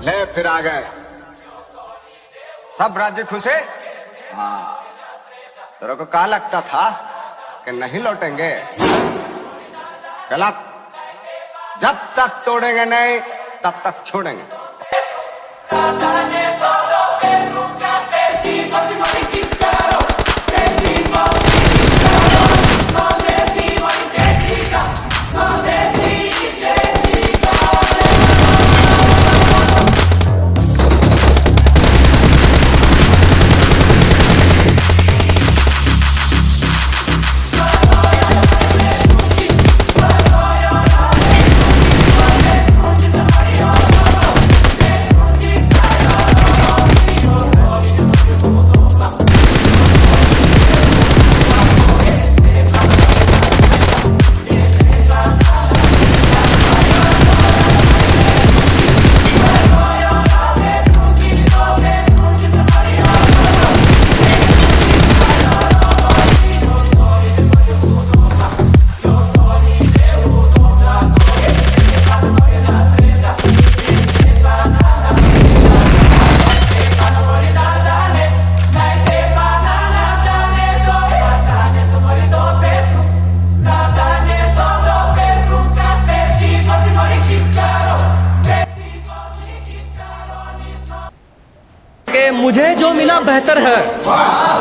ले फिर आ गए। सब राज्य खुशे हाँ? तेरे को कहा लगता था कि नहीं लौटेंगे? गलत। जब तक तोड़ेंगे नहीं, तब तक छोड़ेंगे।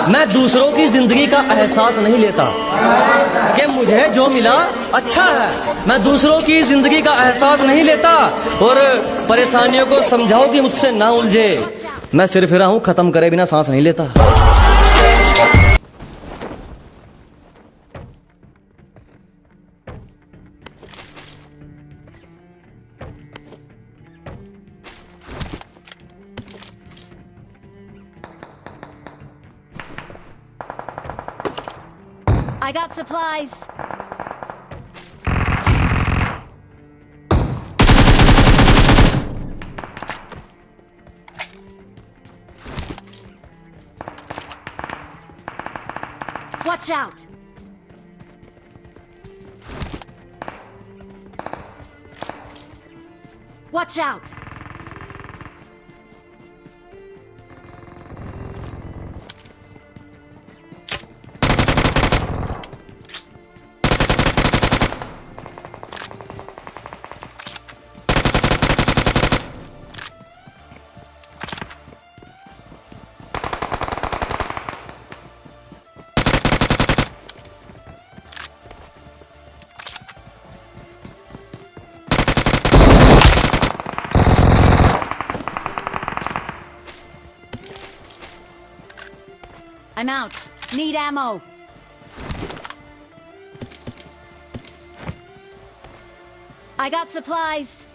मैं दूसरों की ज़िंदगी का एहसास नहीं लेता कि मुझे जो मिला अच्छा है। मैं दूसरों की ज़िंदगी का एहसास नहीं लेता और परेशानियों को समझाओ कि मुझसे ना उलझे। मैं सिर्फ़ रहा हूँ, खत्म करे बिना सांस नहीं लेता। I got supplies. Watch out! Watch out! I'm out. Need ammo. I got supplies.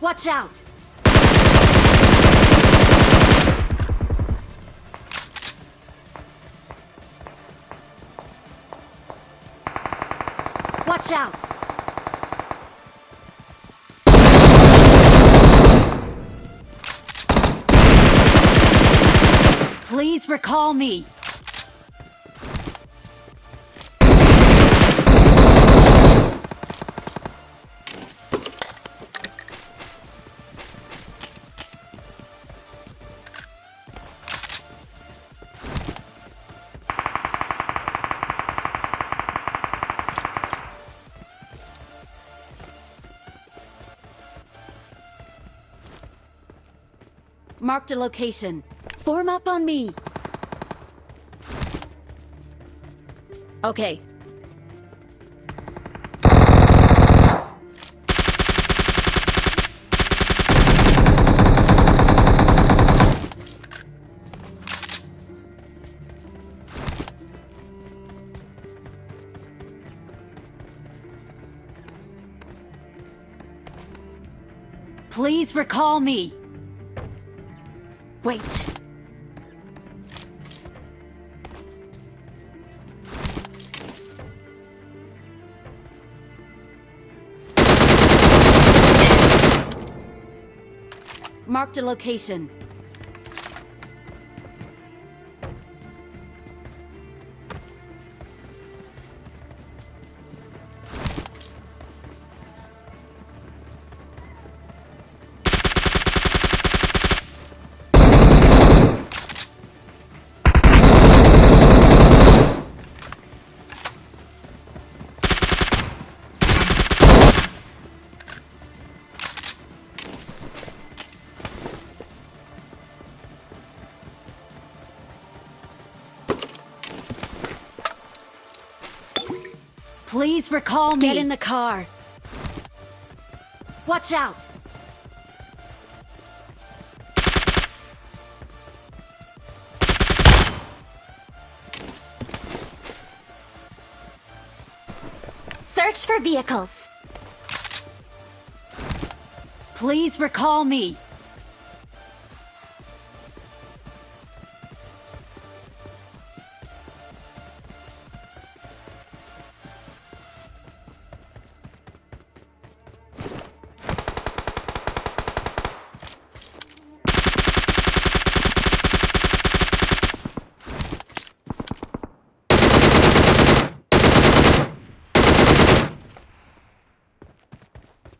Watch out! Watch out! Please recall me. Marked a location. Form up on me. Okay. Please recall me. Wait. Marked a location. Please recall me. Get in the car. Watch out. Search for vehicles. Please recall me.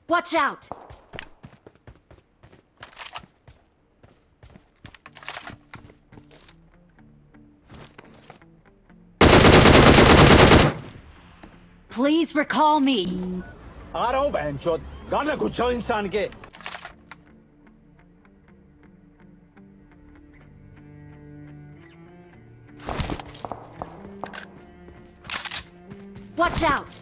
Watch out! Please recall me. आ रहा हूँ बहन चोद गाना गुच्छो इंसान के Watch out!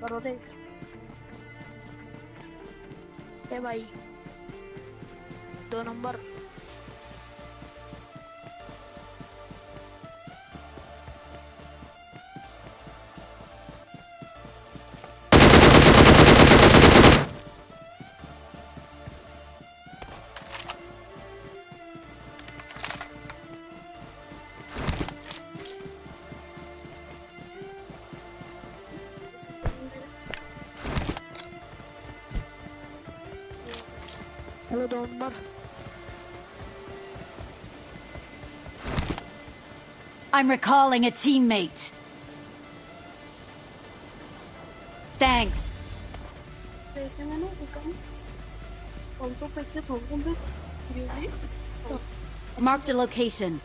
परोठे ए भाई। दो number. Hello I'm recalling a teammate. Thanks. Marked a location.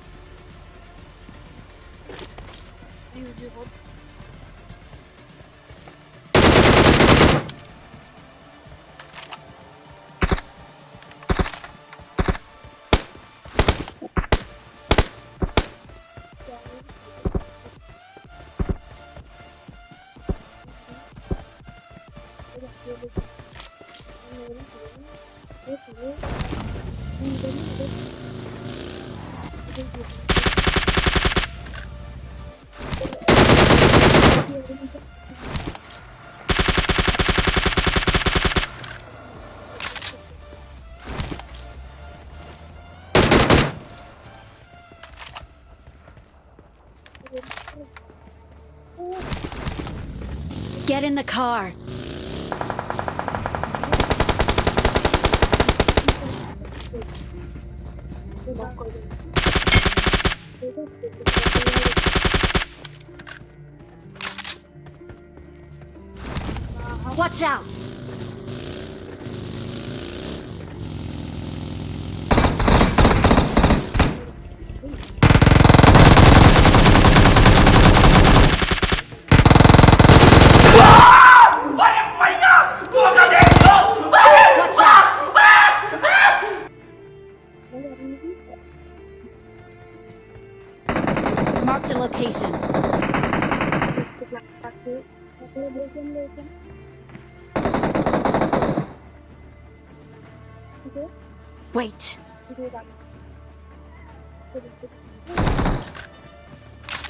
Get in the car. Watch out.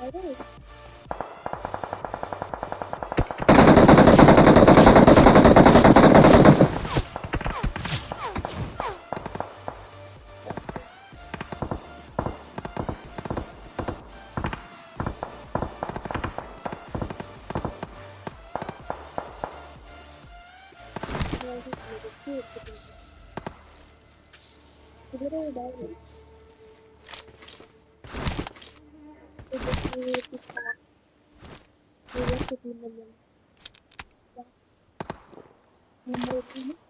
Alright. कितने मिल जाएँगे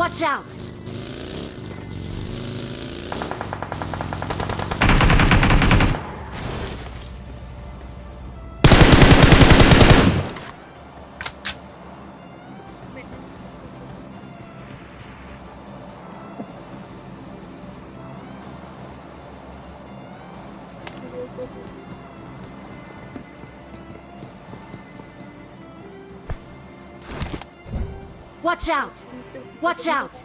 Watch out. Watch out. Watch out.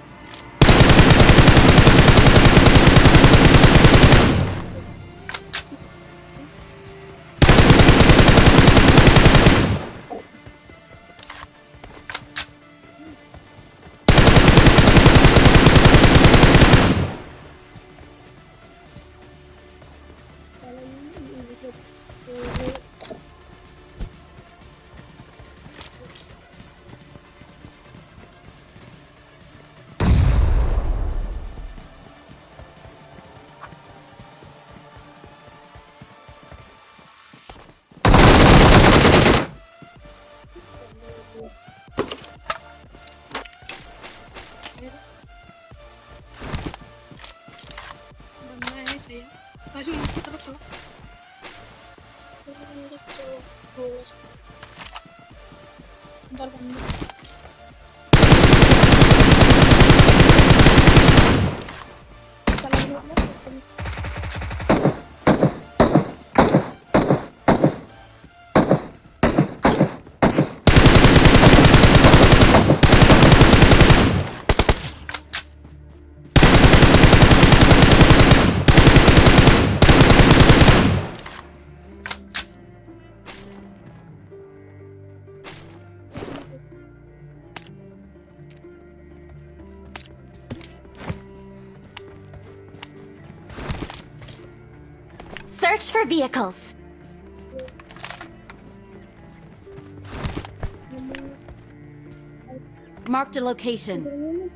Search for vehicles. Marked a location.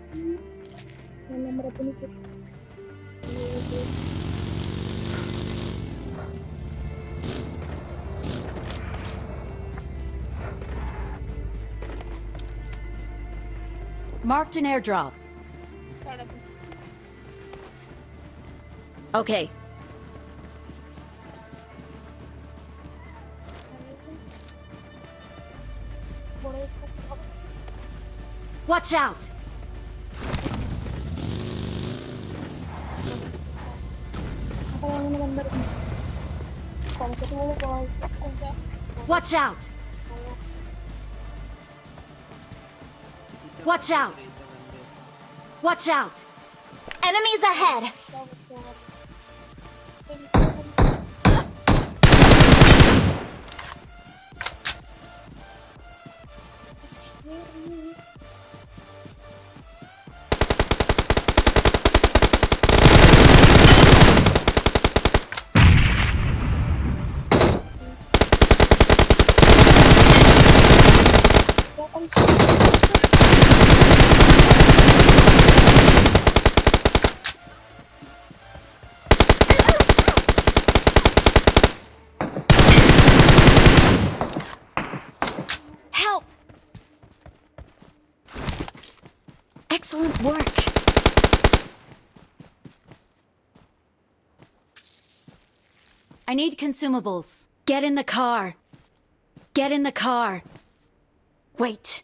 Marked an airdrop. Okay, Watch out! Watch out! Watch out! Watch out! Enemies ahead! Excellent work. I need consumables. Get in the car. Get in the car. Wait.